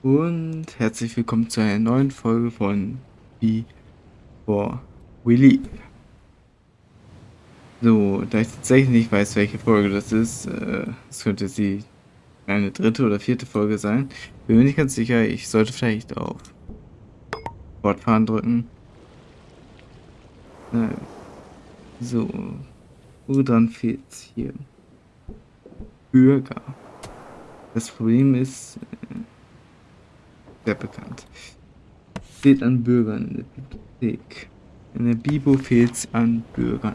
Und herzlich willkommen zu einer neuen Folge von Before We Leave. So, da ich tatsächlich nicht weiß, welche Folge das ist, äh, es könnte sie eine dritte oder vierte Folge sein. Bin mir nicht ganz sicher, ich sollte vielleicht auf Fortfahren drücken. Nein. So, woran fehlt es hier? Bürger. Das Problem ist, äh, sehr bekannt. Fehlt an Bürgern in der Bibliothek. In der Bibo fehlt es an Bürgern.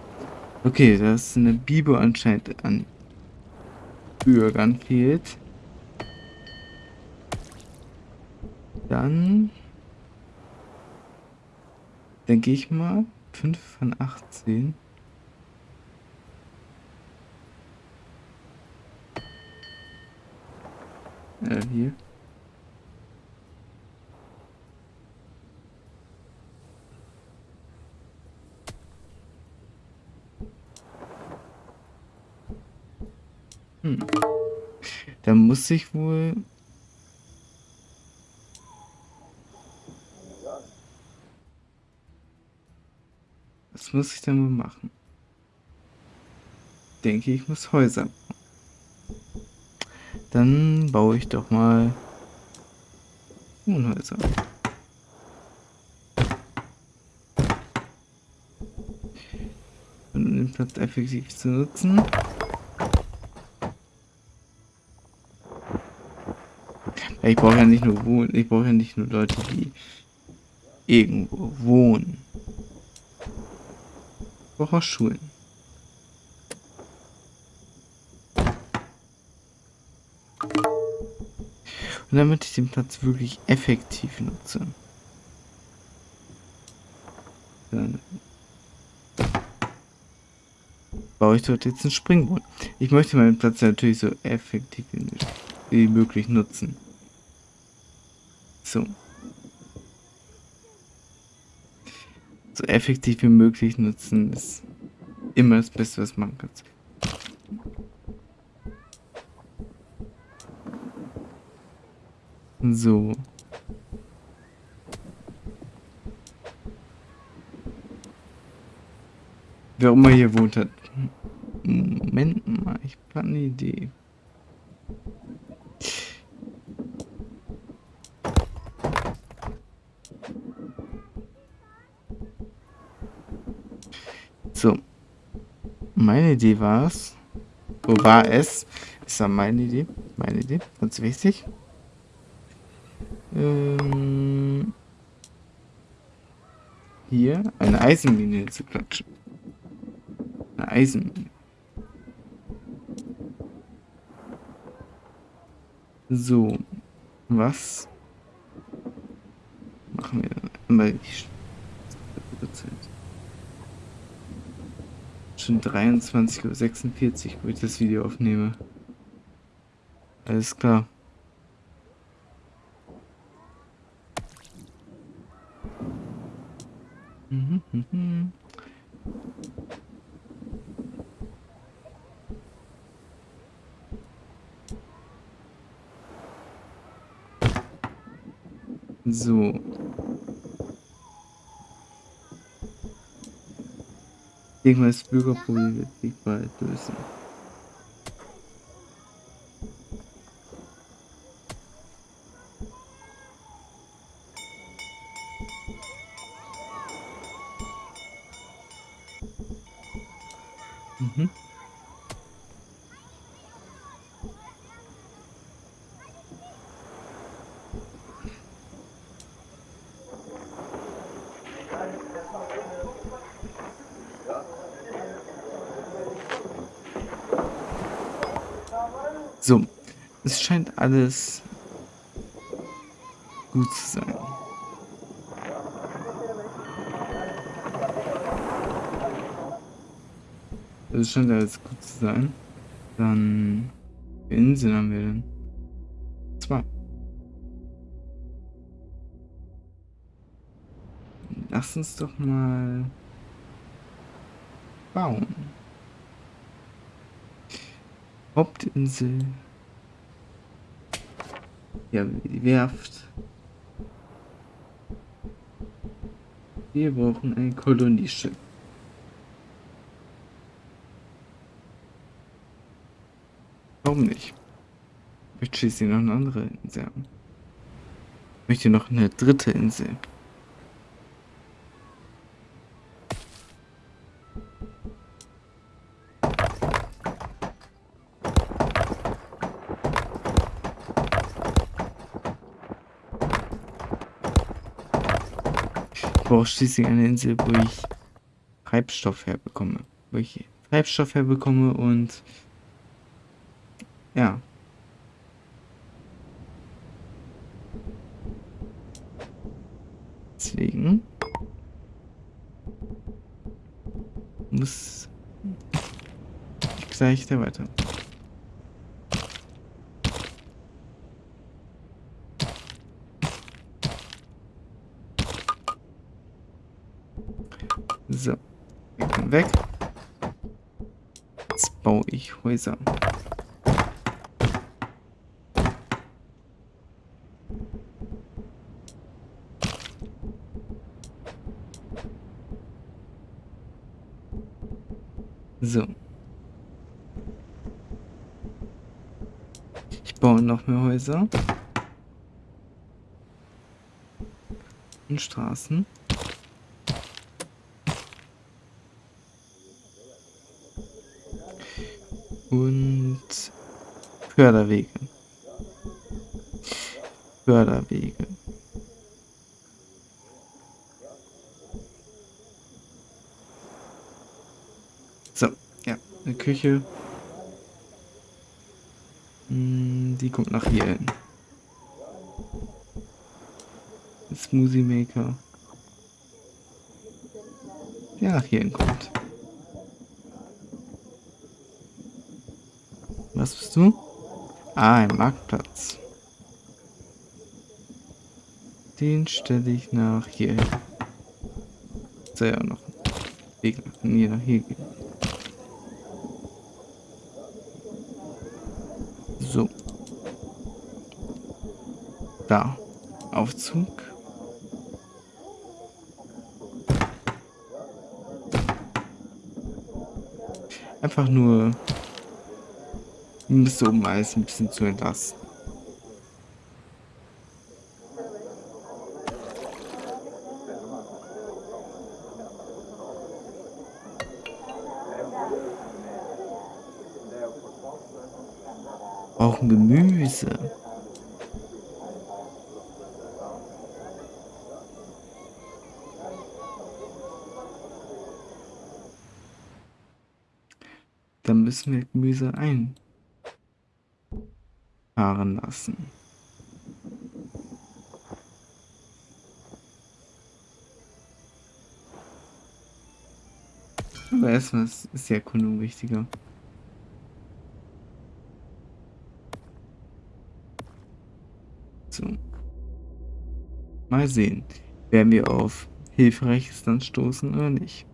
Okay, dass in der Bibo anscheinend an Bürgern fehlt. Dann denke ich mal 5 von 18. Äh, hier. Hm. Da muss ich wohl... Was muss ich denn wohl machen? Denke ich muss Häuser bauen. Dann baue ich doch mal Wohnhäuser. Um den Platz effektiv zu nutzen. Ich brauche ja nicht nur wohnen, ich brauche ja nicht nur Leute, die irgendwo wohnen. Ich brauche auch Schulen. Und damit ich den Platz wirklich effektiv nutze. Dann baue ich dort jetzt einen Springbrunnen. Ich möchte meinen Platz natürlich so effektiv wie möglich nutzen. So. So effektiv wie möglich nutzen ist immer das Beste, was man kann. So. Wer immer hier wohnt hat. Moment mal, ich habe eine Idee. So. Meine Idee war es. Wo war es? Ist ja meine Idee. Meine Idee. Ganz wichtig. Ähm, hier eine Eisenmine zu klatschen. Eine Eisenmine. So. Was machen wir dann? Einmal die Zeit schon 23.46 Uhr, wo ich das Video aufnehme. Alles klar. So. Mal, das Bürgerproblem wird bald lösen. Mhm. So, es scheint alles gut zu sein. Es scheint alles gut zu sein. Dann, Inseln haben wir denn? Zwei. Lass uns doch mal bauen. Hauptinsel. Ja, die Werft. Wir brauchen ein Kolonieschiff. Warum nicht? Ich möchte schließlich noch eine andere Insel haben. Ich möchte noch eine dritte Insel. Ich brauche schließlich eine Insel, wo ich Treibstoff herbekomme. Wo ich Treibstoff herbekomme und ja. Deswegen muss ich gleich da weiter. So, wir können weg. Jetzt baue ich Häuser. So. Ich baue noch mehr Häuser. Und Straßen. Und Förderwege. Förderwege. So, ja, eine Küche. Hm, Die kommt nach hier hin. Smoothie Maker. Der nach hier hin kommt. Was bist du? Ah, ein Marktplatz. Den stelle ich nach hier hin. Ja noch ein Weg nach hier, hier gehen. So. Da. Aufzug. Einfach nur um das oben alles ein bisschen zu entlasten. Brauchen Gemüse. Dann müssen wir Gemüse einfahren lassen. Aber erstmal ist die Erkundung wichtiger. So. Mal sehen, werden wir auf Hilfreiches dann stoßen oder nicht.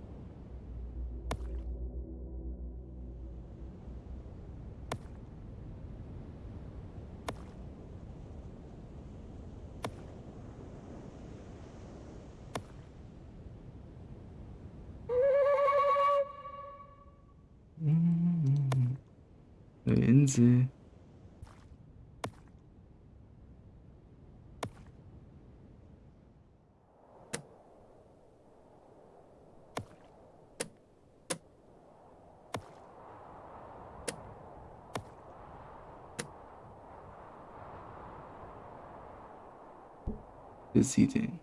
Neue Insel. Besiedeln.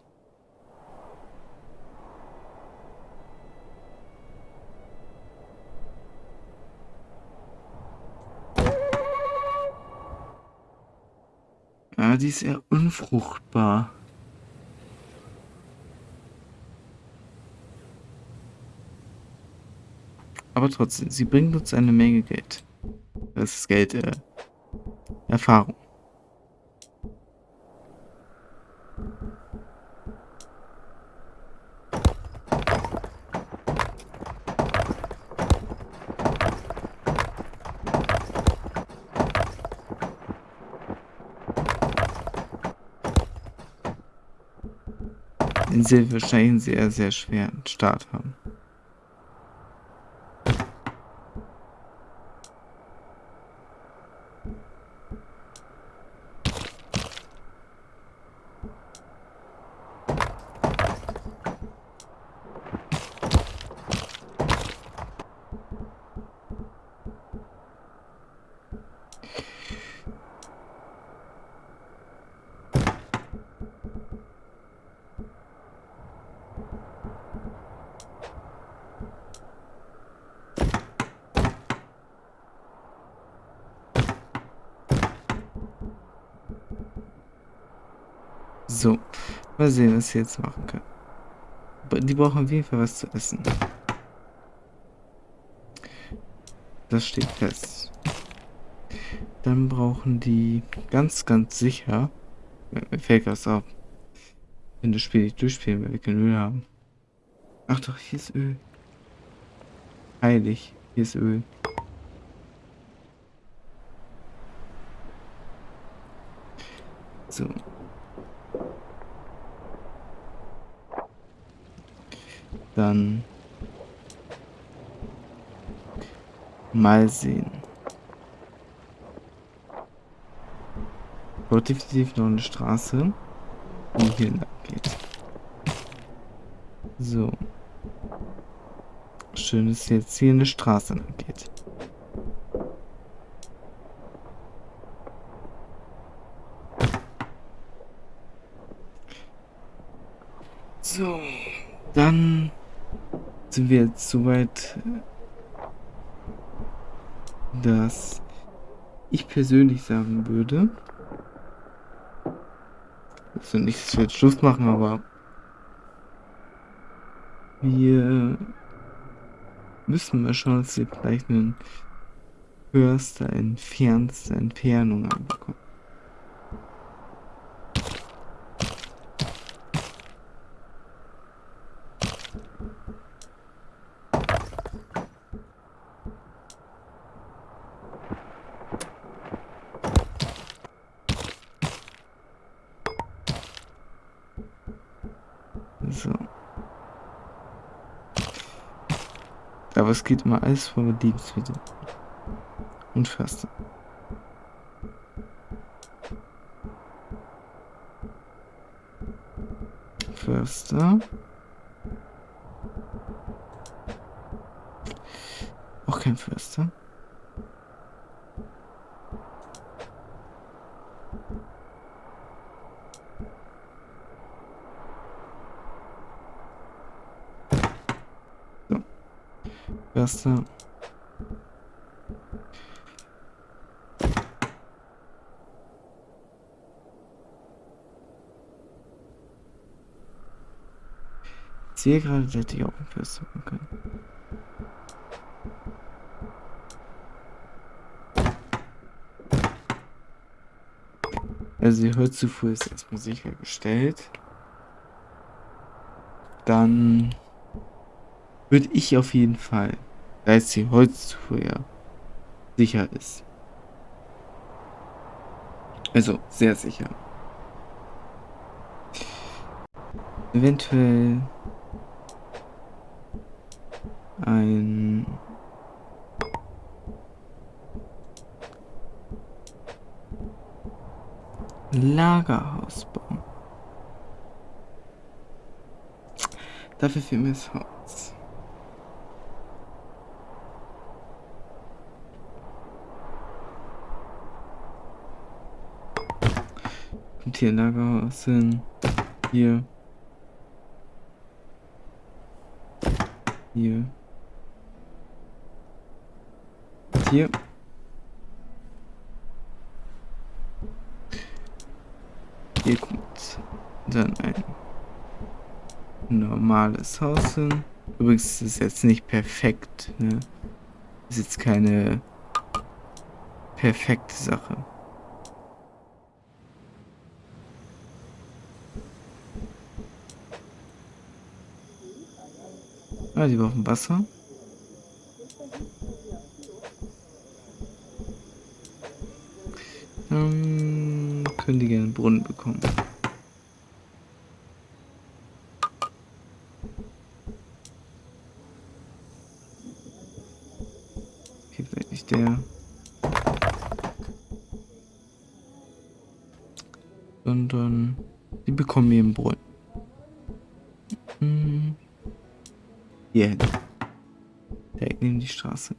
Ja, die ist eher unfruchtbar. Aber trotzdem, sie bringt uns eine Menge Geld. Das ist Geld, äh, Erfahrung. Sie wahrscheinlich einen sehr, sehr schweren Start haben. So, mal sehen, was sie jetzt machen können. Die brauchen auf jeden Fall was zu essen. Das steht fest. Dann brauchen die ganz, ganz sicher. Mir fällt das auf. Wenn das Spiel nicht durchspielen, weil wir kein Öl haben. Ach doch, hier ist Öl. Heilig, hier ist Öl. So, Dann mal sehen. Dort definitiv noch eine Straße, die hier lang geht. So. Schön, dass jetzt hier eine Straße lang geht. So, dann sind wir jetzt so weit, dass ich persönlich sagen würde, also nicht, dass wir jetzt Schluss machen, aber wir müssen mal schauen, dass wir vielleicht einen höchster, entfernste Entfernung bekommen. So. Aber es geht immer alles vor mit. Und Förster. Förster. Auch kein Förster. Erste. Ich sehe gerade, dass hätte ich auch ein Fest machen können. Also die Holzzufuhr ist erstmal sichergestellt. Dann würde ich auf jeden Fall da jetzt die Holzzufuhr ja sicher ist. Also sehr sicher. Eventuell ein Lagerhaus bauen. Dafür fehlt mir das Haus. Lagerhaus hin. Hier. Hier. Hier. Hier kommt dann ein normales Haus hin. Übrigens ist es jetzt nicht perfekt. Ne? Ist jetzt keine perfekte Sache. Ah, die war auf dem Wasser. Ähm, können die gerne einen Brunnen bekommen. Gibt okay, eigentlich der... Sondern... Die bekommen hier einen Brunnen. Die Straße.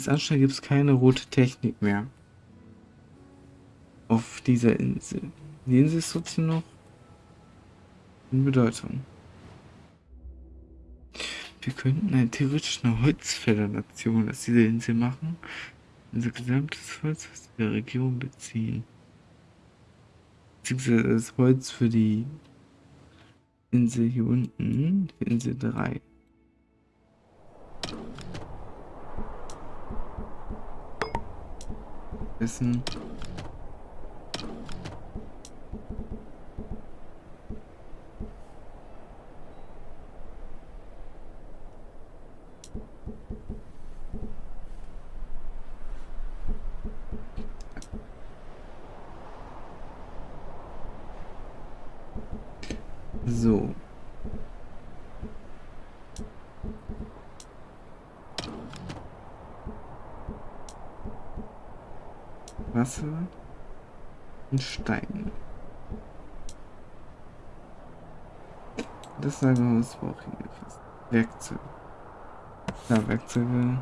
Es anscheint, gibt es keine rote Technik mehr. Auf dieser Insel. Die Insel ist trotzdem noch in Bedeutung. Wir könnten eine theoretisch eine Holzfällernation aus dieser Insel machen. Unser gesamtes Holz aus der Region beziehen. Beziehungsweise das Holz für die Insel hier unten, für Insel 3. Essen. So. Wasser und Stein. Das Lagerhaus brauche ich fast. Werkzeuge. Ja, Werkzeuge.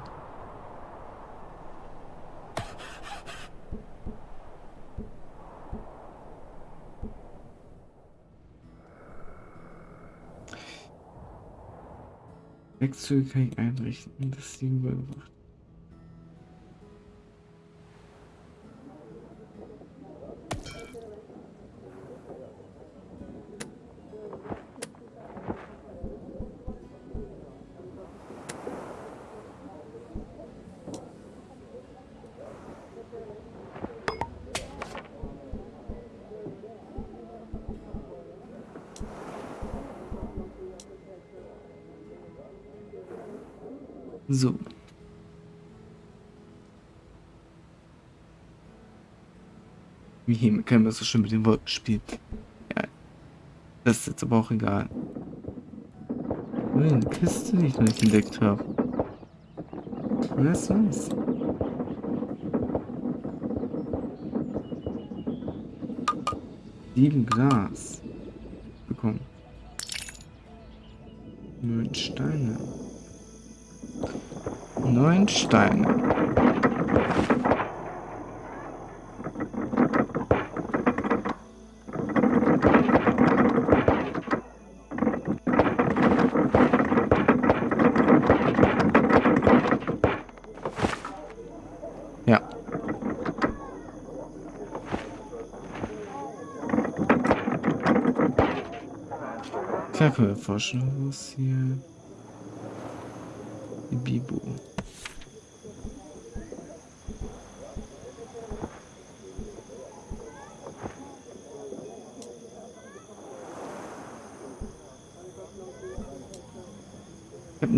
Werkzeuge kann ich einrichten, das sie überwacht. Wie können wir so schön mit den Wolken spielen? Ja. Das ist jetzt aber auch egal. Eine Kiste, die ich noch nicht entdeckt habe. Wer ist das? Sieben Glas. Bekommen. Neun Steine neun Steine. Ja. Forschen, was hier... Die Bibo.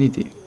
eine Idee.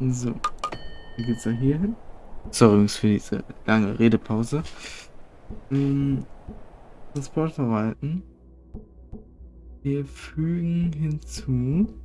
So. Wie geht's da hier hin? Sorry übrigens für diese lange Redepause. Hm, Transport verwalten. Wir fügen hinzu.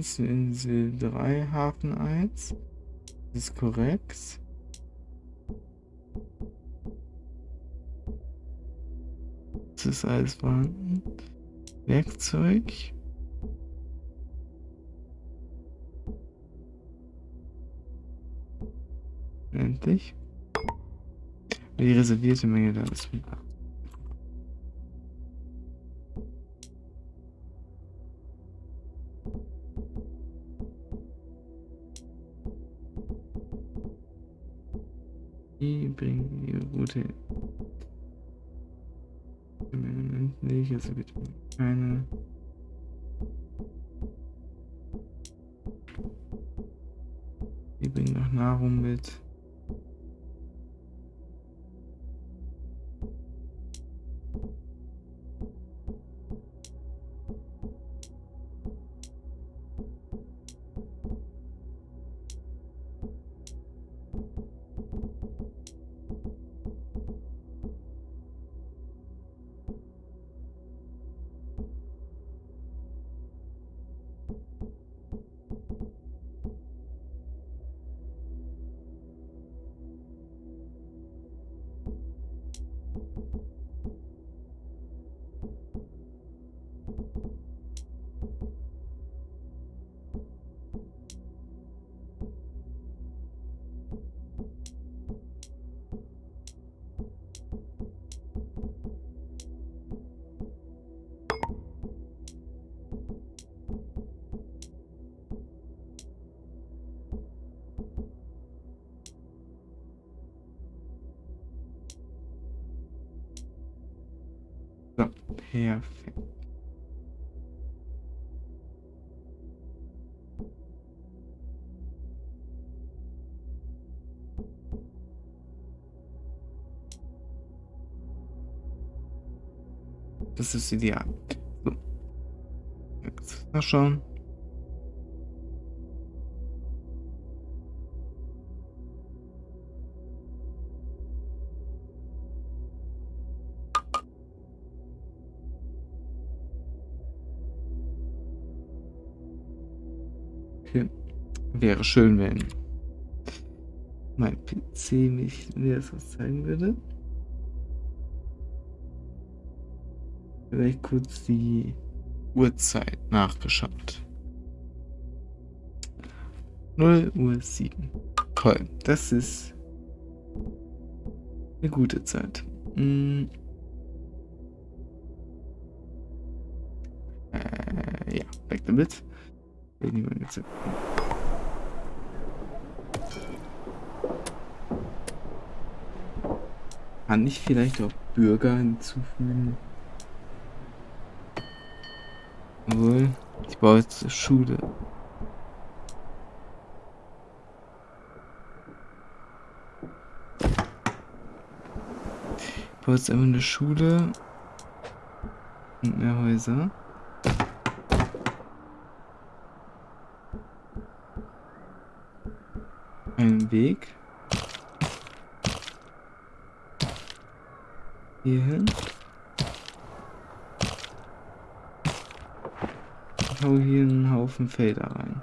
1 Insel 3, Hafen 1. Das ist korrekt. Das ist alles vorhanden. Werkzeug. Endlich. Die reservierte Menge da ist wieder. Bringen die Route nicht, perfekt. Das ist ideal. So. Jetzt mal schauen. Wäre schön, wenn mein PC mich mir das was zeigen würde. Vielleicht kurz die Uhrzeit nachgeschaut. 0 Uhr 7. Toll, das ist eine gute Zeit. Hm. Äh, ja, weg damit. Jetzt. Kann ich vielleicht auch Bürger hinzufügen? Obwohl, ich baue jetzt eine Schule. Ich baue jetzt einfach eine Schule und mehr Häuser. Einen Weg. Hierhin. Ich hau hier einen Haufen Felder rein.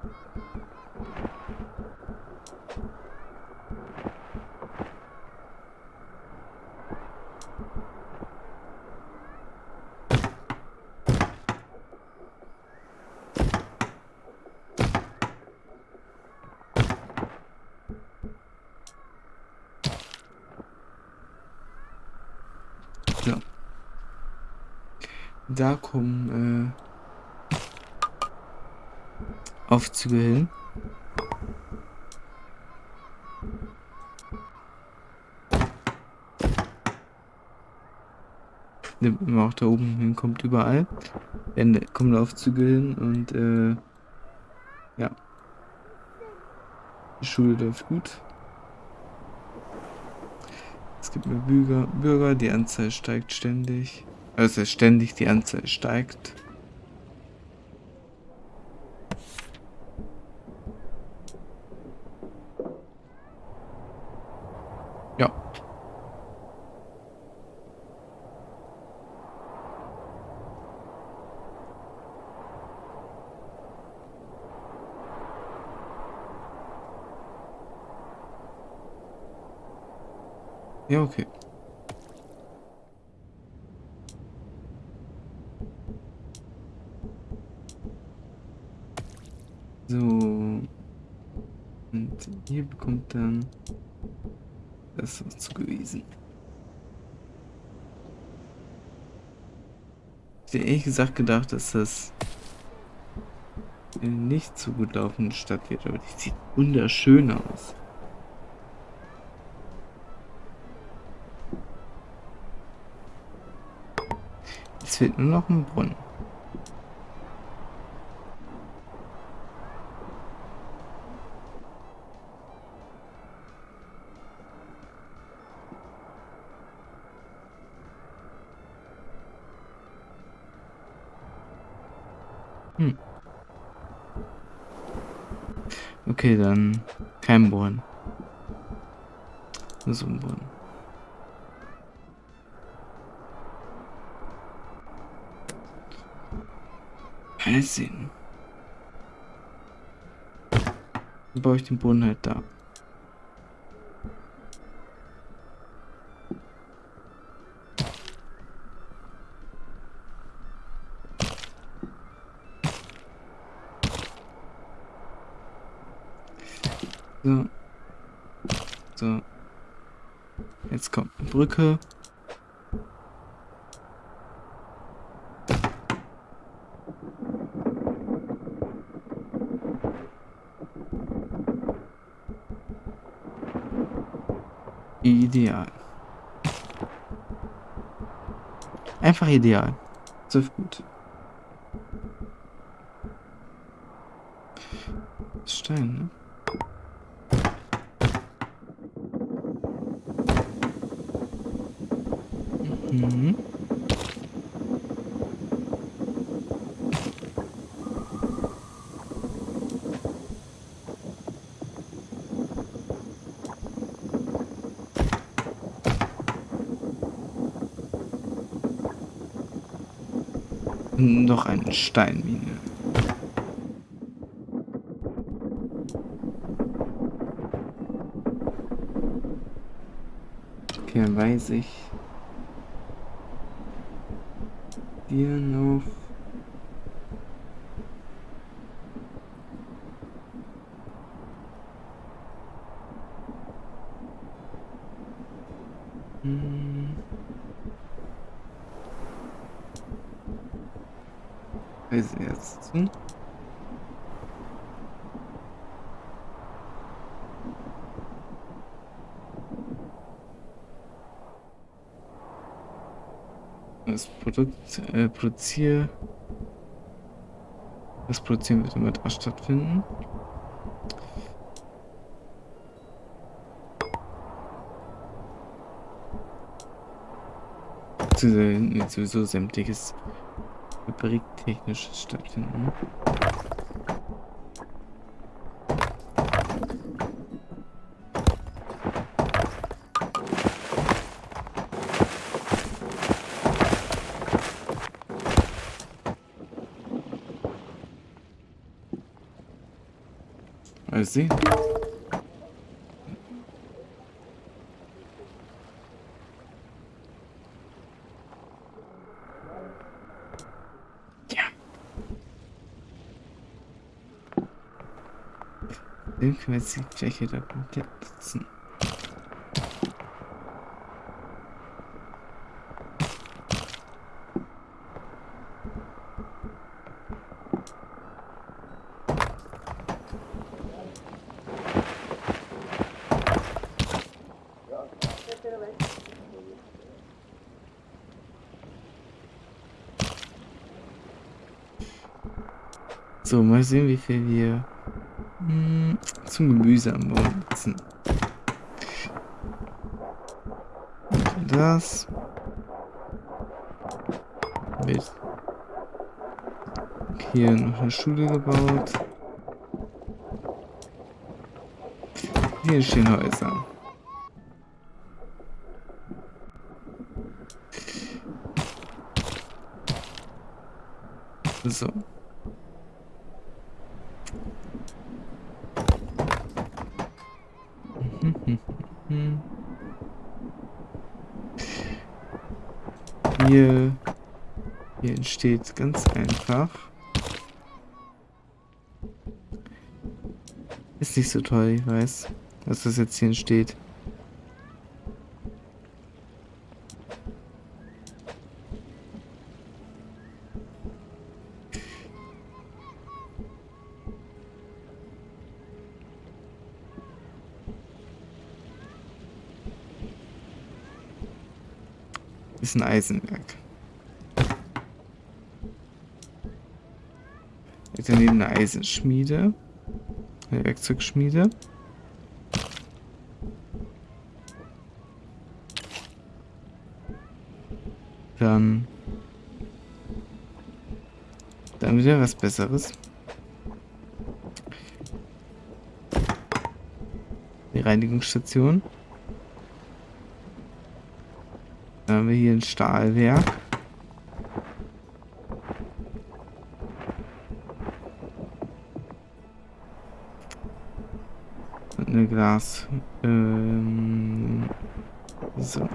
Ja. Da kommen äh, Aufzüge hin. Nimmt man auch da oben hinkommt, überall. Dann kommen Laufzüge hin und äh, ja. Die Schule läuft gut. Es gibt mehr Bürger, Bürger, die Anzahl steigt ständig. Also ständig die Anzahl steigt. Ja, okay. So. Und ihr bekommt dann das zugewiesen. Ich hätte ehrlich gesagt gedacht, dass das nicht so gut laufende Stadt wird, aber die sieht wunderschön aus. Fehlt nur noch ein Brunnen. Hm. Okay, dann kein Brunnen. So ein Brunnen. Mal sehen. Dann baue ich den Brunnen halt da. So. So. Jetzt kommt eine Brücke. Ideal. Einfach ideal. So gut. Stein, ne? Mhm. Eine Steinmine. Okay, dann weiß ich. Hier noch. Hm. Weiß jetzt. Hm? Das Produkt äh, produziere. Das Produzieren wird immer da stattfinden. Beziehungsweise sowieso sämtliches fabriktechnisches stattfinden. Mal sehen. Ja. Jetzt die Fläche da komplett nutzen. So, mal sehen, wie viel wir hm, zum Gemüse am Baum nutzen. Das. Mit hier noch eine Schule gebaut. Hier stehen Häuser. So. Hier, entsteht ganz einfach. Ist nicht so toll, ich weiß, was das jetzt hier entsteht. Ist ein Eisenwerk. Daneben eine Eisenschmiede. Eine Werkzeugschmiede. Dann. Dann wieder was Besseres. Die Reinigungsstation. Dann haben wir hier ein Stahlwerk. Glas. Ähm, so.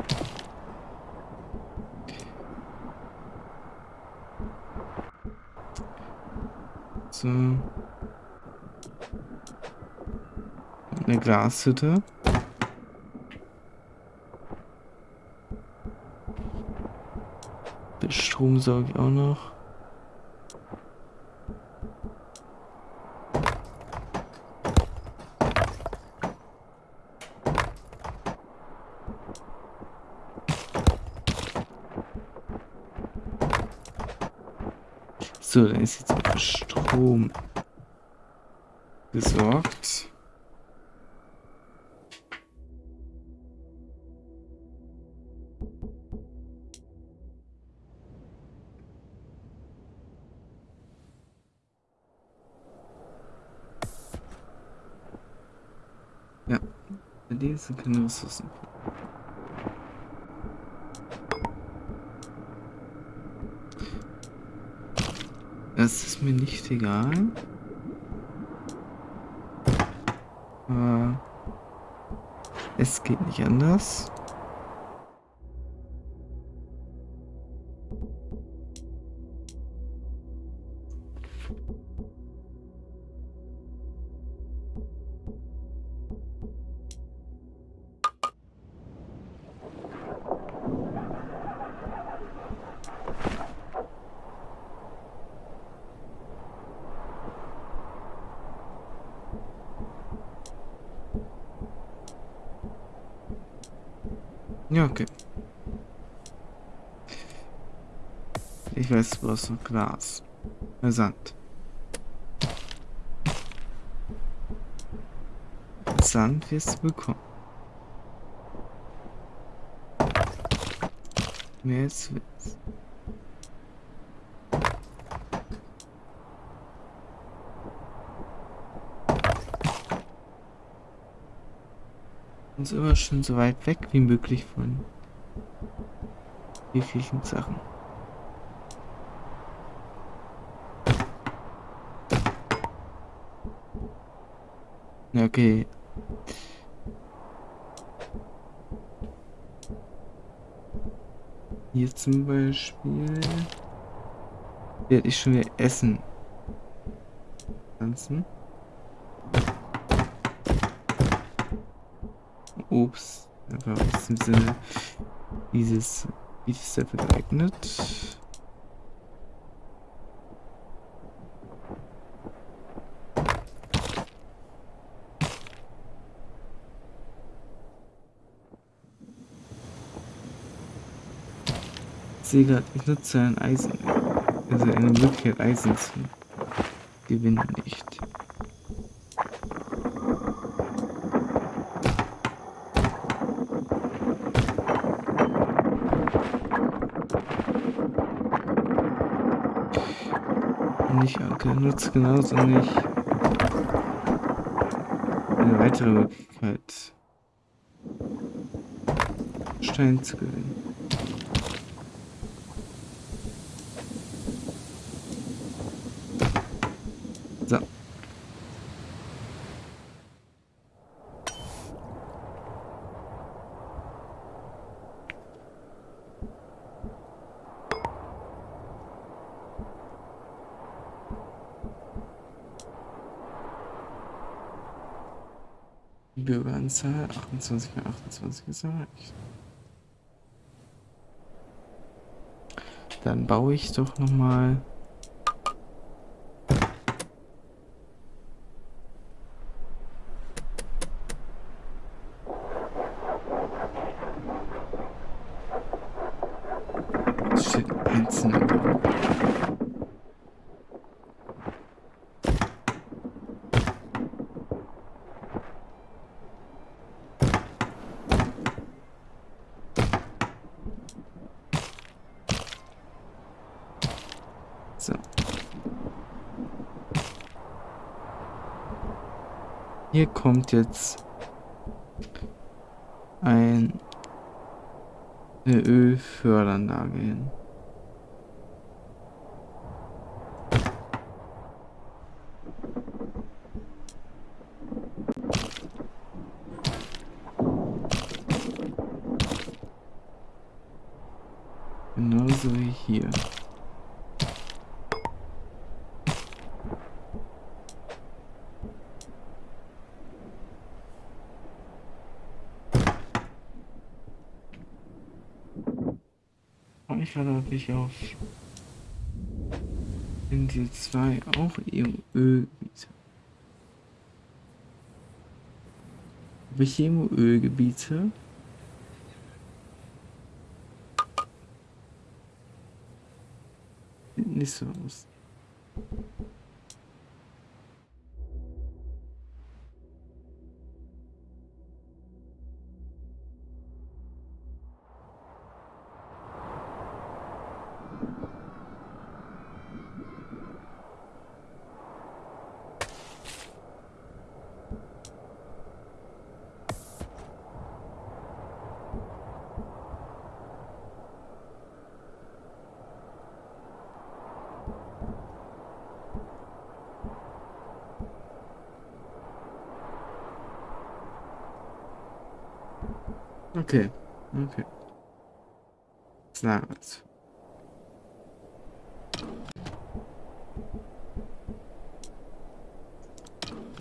So. Eine Glashütte. Strom sauge ich auch noch. So, dann ist jetzt auch Strom gesorgt. Ja, sind keine Ressourcen. Das ist mir nicht egal. Aber es geht nicht anders. Ja, okay. Ich weiß, brauchst noch Glas. Sand. Sand wirst du bekommen. Mehr als. Uns immer schon so weit weg wie möglich von jeglichen Sachen. Okay. Hier zum Beispiel werde ich schon wieder essen. Pflanzen. Obst. Einfach aus dem Sinne dieses wie ist dafür geeignet. Gerade, ich nutze ein Eisen, also eine Möglichkeit Eisen zu gewinne nicht. Nicht Anker nutzt genauso nicht eine weitere Möglichkeit, Stein zu gewinnen. So. Bürgeranzahl 28 mal 28 ist erreicht. Dann baue ich doch noch mal Es steht einzelne Bau. So. Hier kommt jetzt ein eine Ölförderanlage hin. Genauso wie hier. Ich hatte ich auf Insel 2 auch Ölgebiete. Habe ich hier Ölgebiete? Sieht nicht so aus. Okay, okay. Lagers.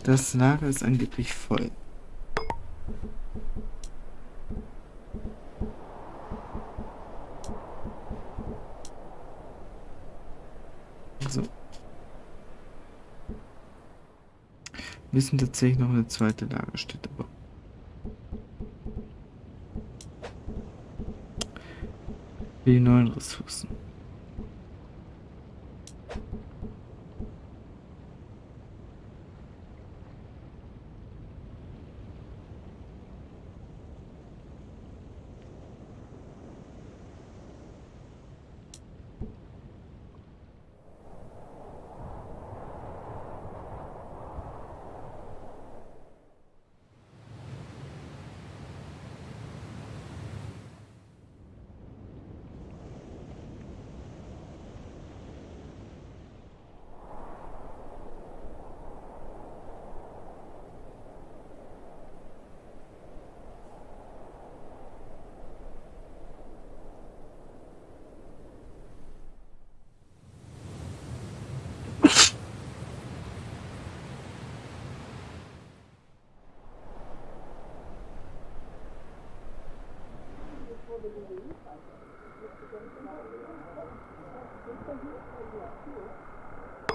Das Lager ist angeblich voll. So. Wir müssen tatsächlich noch eine zweite Lagerstätte bauen. Die neuen Ressourcen.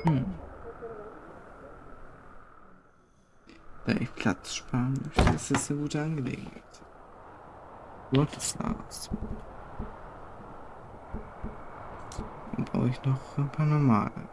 Hm. Da ich Platz sparen möchte, ist das eine gute Angelegenheit. Gottes Dann brauche ich noch ein paar normale.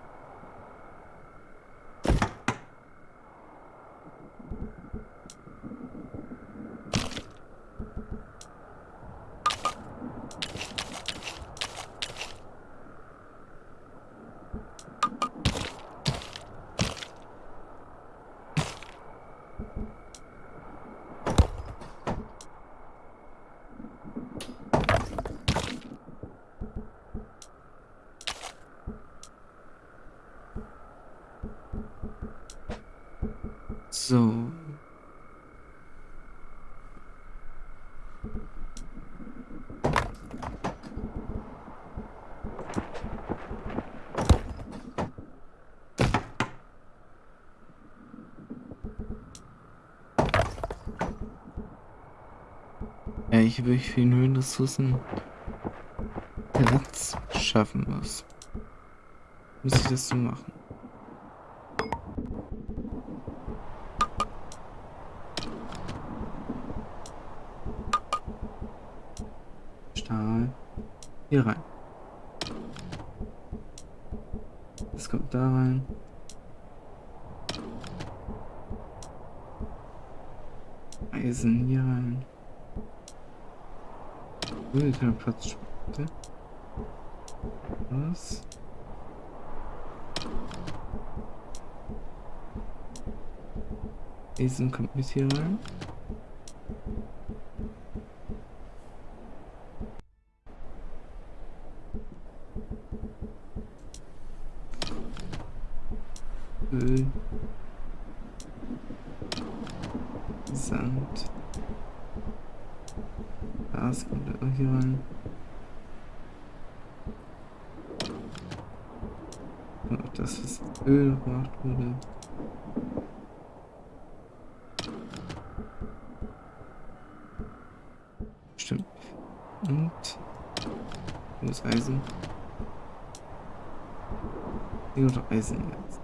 So. Ja, ich habe wirklich viel Höhenressourcen Platz schaffen muss. Muss ich das so machen? Stahl. Hier rein. Das kommt da rein. Eisen hier rein. Kein Platz. Was? Eisen kommt bis hier rein. Öl. Sand. Gas kommt auch hier rein. Und das ist Öl gemacht wurde. Stimmt. Und wo ist Eisen? Hier noch Eisen jetzt.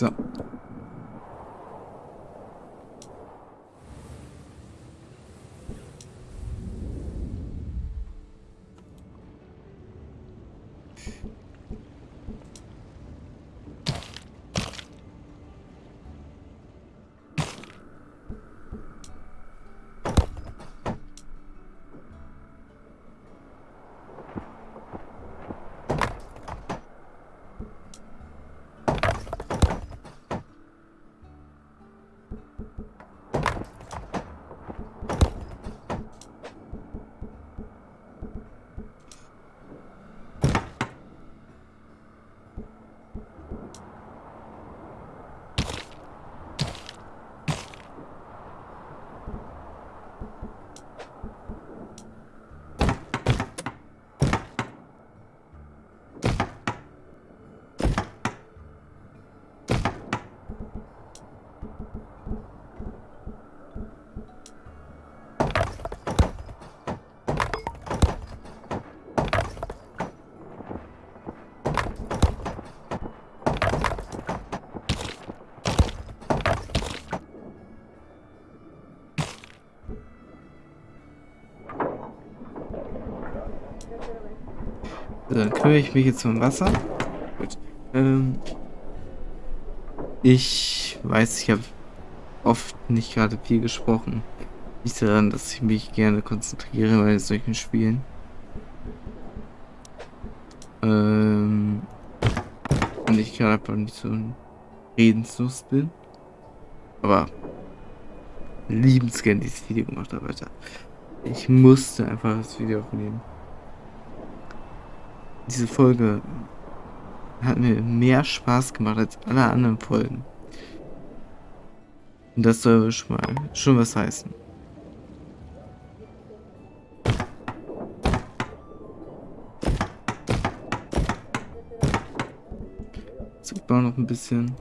So. So, dann kümmere ich mich jetzt um Wasser. Gut. Ähm, ich weiß, ich habe oft nicht gerade viel gesprochen. Nicht daran, dass ich mich gerne konzentriere bei solchen Spielen. Ähm, und ich gerade einfach nicht so redenslust bin. Aber liebensgern dieses Video gemacht habe, Alter. Ich musste einfach das Video aufnehmen. Diese Folge hat mir mehr Spaß gemacht als alle anderen Folgen. Und das soll schon mal schon was heißen. Baue noch ein bisschen.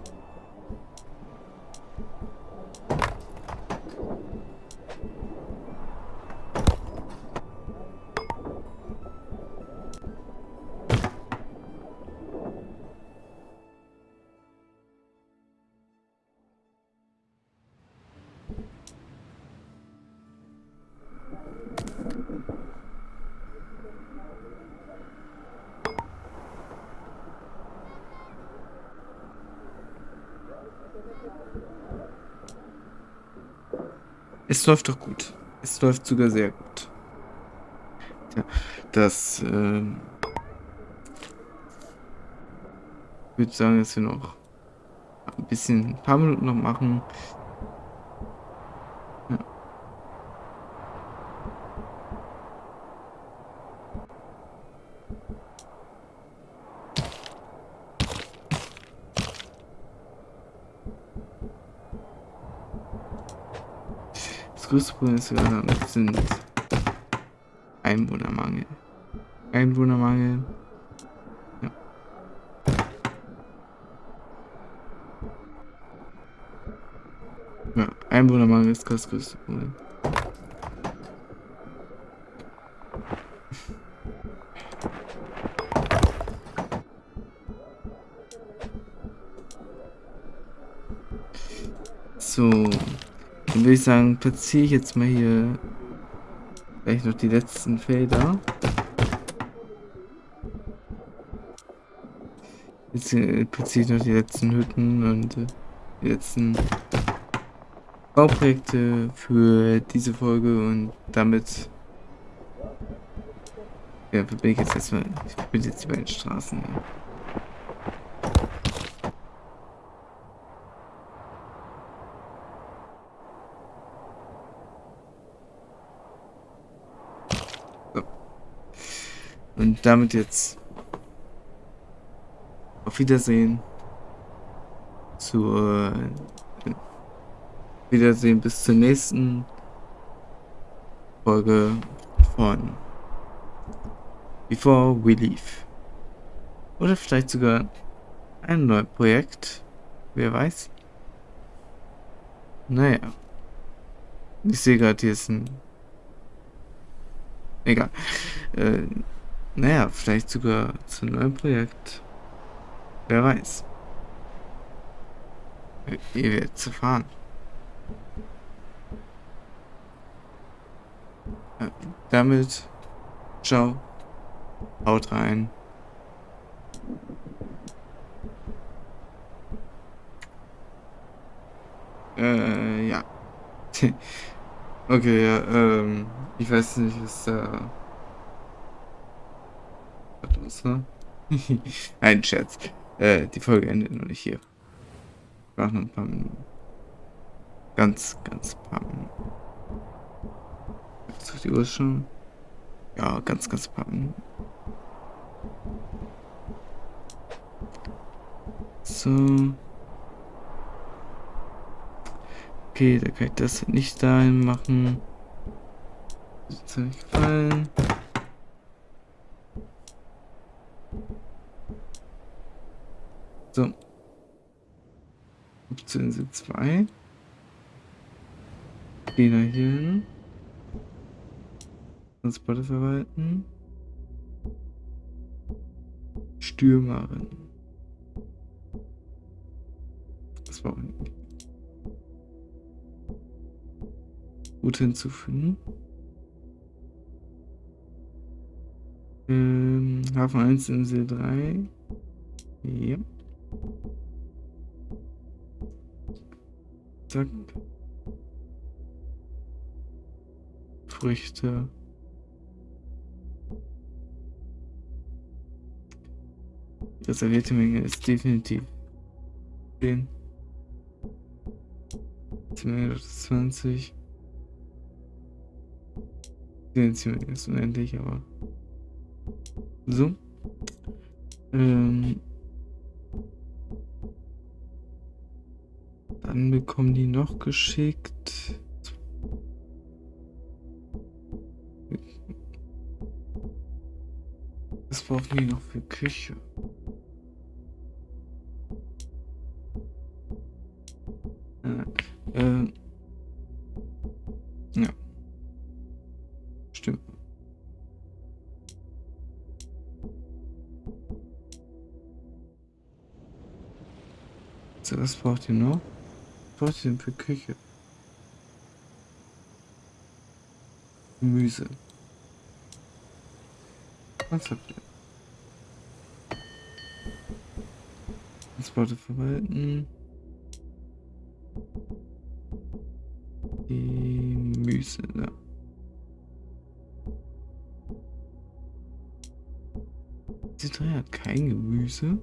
Läuft doch gut. Es läuft sogar sehr gut. Ja, das, ähm, würde sagen, dass wir noch ein bisschen, ein paar Minuten noch machen. Ja. Gerade sind Einwohnermangel. Einwohnermangel. Ja. Ja, Einwohnermangel ist das größte Problem. Würde ich sagen, platziere ich jetzt mal hier Gleich noch die letzten Felder. Jetzt äh, platziere ich noch die letzten Hütten und äh, die letzten Bauprojekte für diese Folge und damit ja, bin ich jetzt erstmal, ich bin jetzt die beiden Straßen. Ja. Und damit jetzt auf Wiedersehen. Zur äh, Wiedersehen bis zur nächsten Folge von Before We Leave. Oder vielleicht sogar ein neues Projekt. Wer weiß. Naja. Ich sehe gerade, hier ist ein... Egal. Äh, naja, vielleicht sogar zu einem neuen Projekt. Wer weiß. Ihr werdet zu fahren. damit, ciao, haut rein. Äh, ja. okay, ja, ähm, ich weiß nicht, was da was, ne? Ein Scherz. Äh, die Folge endet noch nicht hier. Ich noch ein paar Minuten. Ganz, ganz paar Minuten. Jetzt auf die Uhr schon. Ja, ganz, ganz paar Minuten. So. Okay, da kann ich das nicht dahin machen. Das mir gefallen. So. Option 2. Gehen wir hier hin. Transporte verwalten. Stürmerin. Das war nicht. Gut hinzufügen. Ähm, Hafen 1, Insel 3. Ja. Zack. Früchte. Die reservierte Menge ist definitiv 10. 20. Die Menge ist unendlich, aber so. Ähm, Dann bekommen die noch geschickt. Was brauchen die noch für Küche? Äh, äh, ja. Stimmt. So, was braucht ihr noch? Was denn für Küche? Gemüse. Was habt ihr? Transporte verwalten. Gemüse, ja. Diese drei hat kein Gemüse.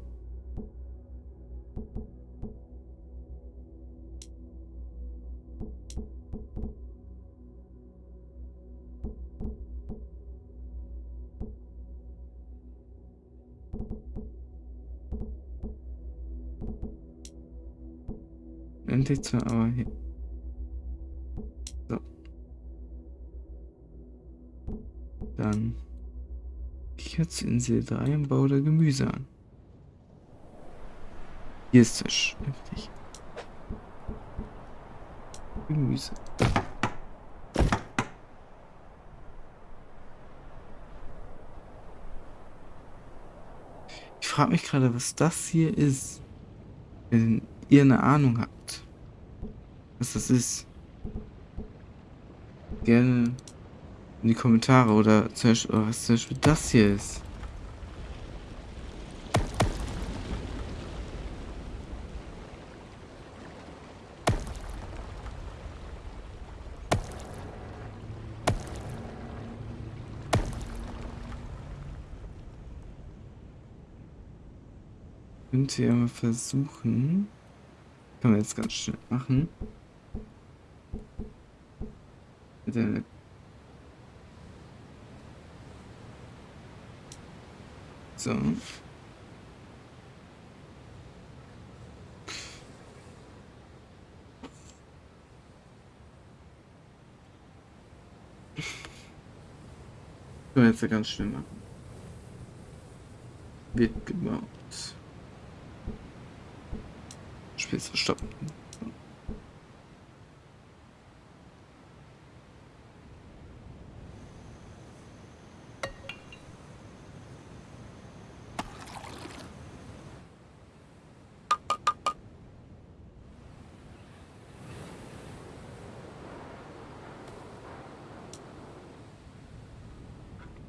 Endlich zu, aber hier. So. Dann ich jetzt in See 3 und baue da Gemüse an. Hier ist es heftig. Gemüse. Ich frage mich gerade, was das hier ist. Wenn ihr eine Ahnung habt, was das ist. Gerne in die Kommentare oder, zum Beispiel, oder was zum Beispiel das hier ist. Könnte ja mal versuchen. Kann man jetzt ganz schnell machen. Der so. Wir jetzt ganz schnell machen. Wird gebaut. Spiel zu stoppen.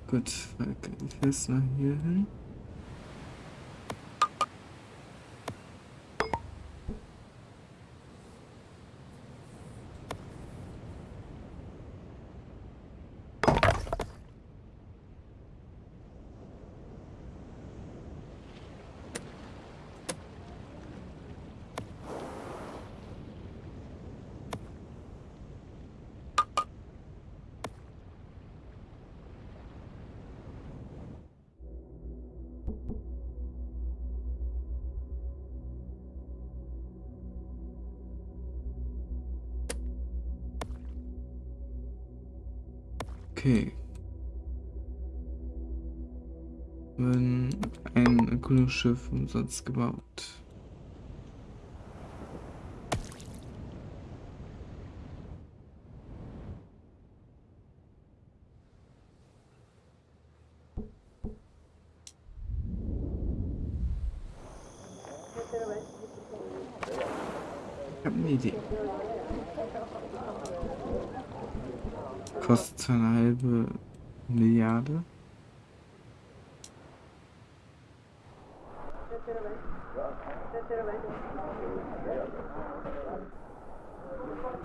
Gut, fest nach hier hin. Okay. Wenn ein Erkundungsschiff umsonst gebaut. Ich habe eine Idee.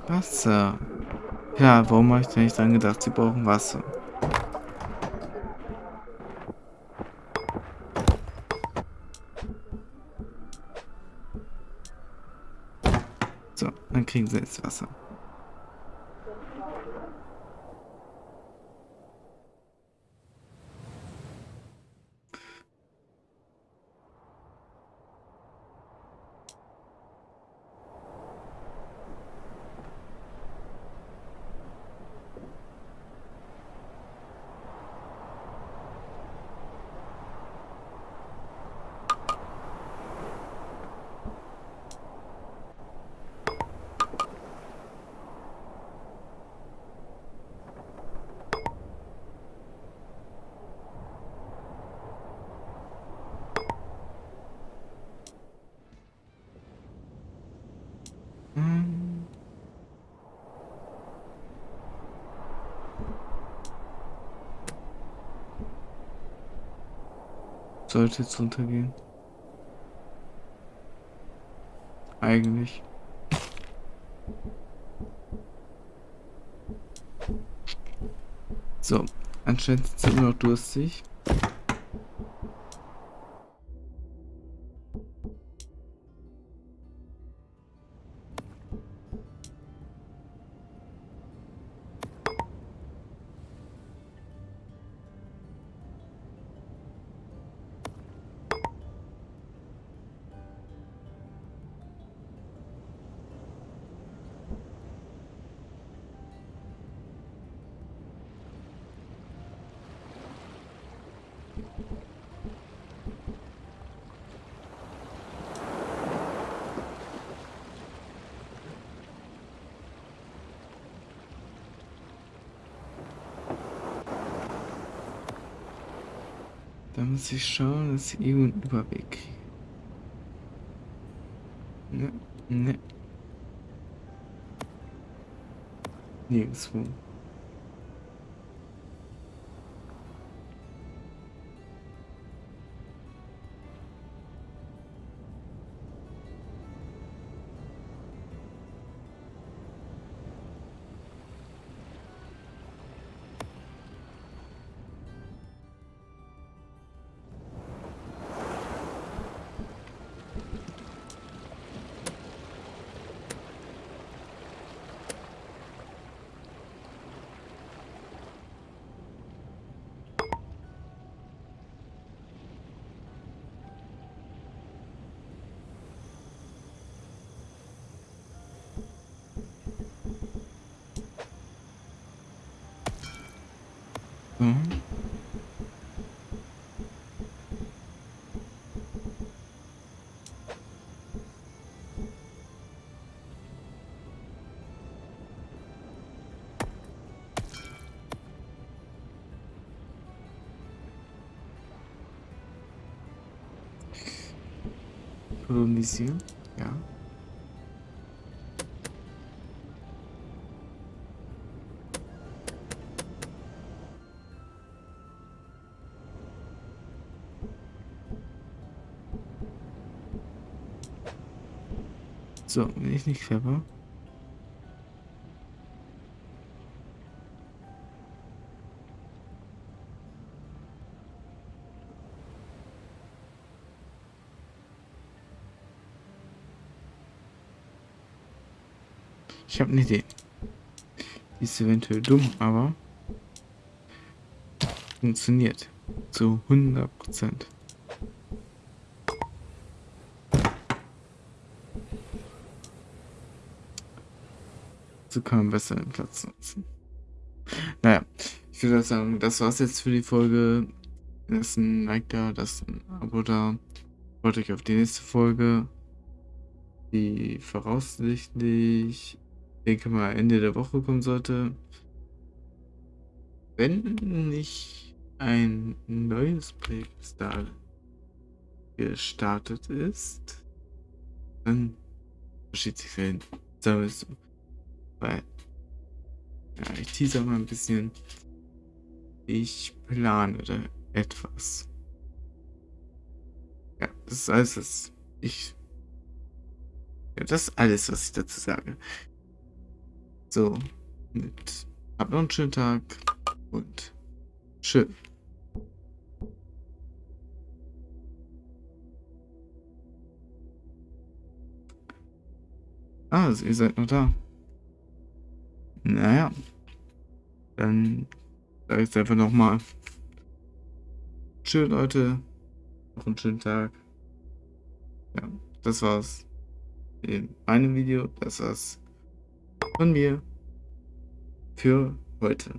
Wasser. Ja, warum habe ich denn nicht dran gedacht, sie brauchen Wasser? So, dann kriegen sie jetzt Wasser. Sollte jetzt runtergehen. Eigentlich. So, anscheinend sind immer noch durstig. Da muss ich schauen, dass ich irgendwo einen Überweg kriege. Ne, ne. Nirgendwo. Kolonisieren, ja. So, bin ich nicht clever? Ich habe eine Idee. Die ist eventuell dumm, aber funktioniert zu 100 Prozent. So kann man besser den Platz nutzen. Naja, ich würde sagen, das war's jetzt für die Folge. Lasst ein Like da, lasst ein Abo da. Freut euch auf die nächste Folge. Die voraussichtlich, denke mal, Ende der Woche kommen sollte. Wenn nicht ein neues Projekt da gestartet ist, dann verschiebt sich hin. Sagen wir. Weil, ja, ich teaser mal ein bisschen. Ich plane etwas. Ja, das ist alles, was ich. Ja, das ist alles, was ich dazu sage. So, mit. Habt noch einen schönen Tag und schön. Ah, also ihr seid noch da. Naja. Dann sage ich es einfach nochmal. Tschüss, Leute. Noch einen schönen Tag. Ja, das war's. In meinem Video. Das war's von mir. Für heute.